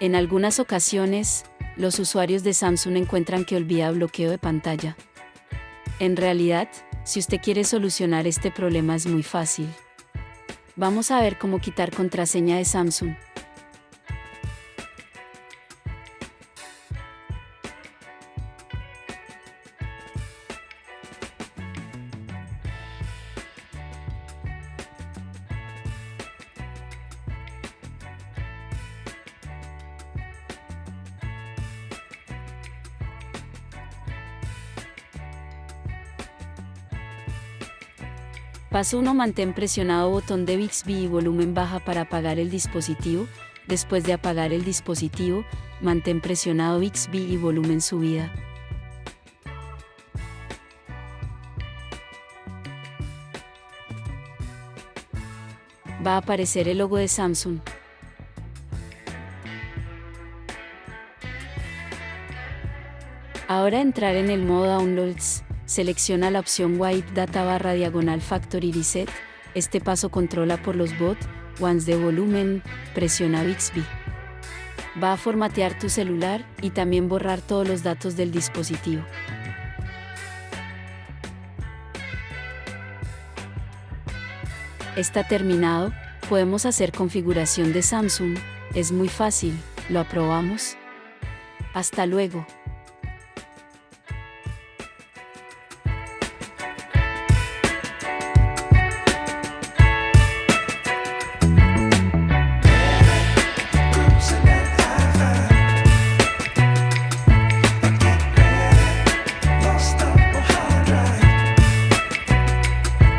En algunas ocasiones, los usuarios de Samsung encuentran que olvida bloqueo de pantalla. En realidad, si usted quiere solucionar este problema es muy fácil. Vamos a ver cómo quitar contraseña de Samsung. Paso 1. Mantén presionado botón de Bixby y volumen baja para apagar el dispositivo. Después de apagar el dispositivo, mantén presionado Bixby y volumen subida. Va a aparecer el logo de Samsung. Ahora entrar en el modo Downloads selecciona la opción Wipe Data barra diagonal Factory Reset. Este paso controla por los bot, ones de volumen, presiona Bixby. Va a formatear tu celular y también borrar todos los datos del dispositivo. Está terminado, podemos hacer configuración de Samsung, es muy fácil, ¿lo aprobamos? Hasta luego.